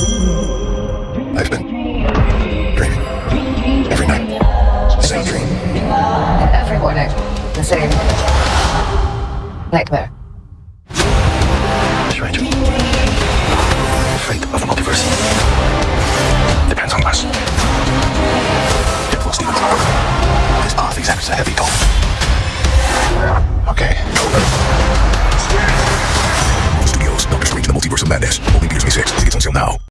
I've been dreaming every night. The same dream. Every morning, the same nightmare. Stranger. The fate of the multiverse depends on us. Diplo Stevens. This path exacts a heavy toll. Okay. Studios, Doctor Strange in the Multiverse of Madness. Only Peter's May 6. Tickets on sale now.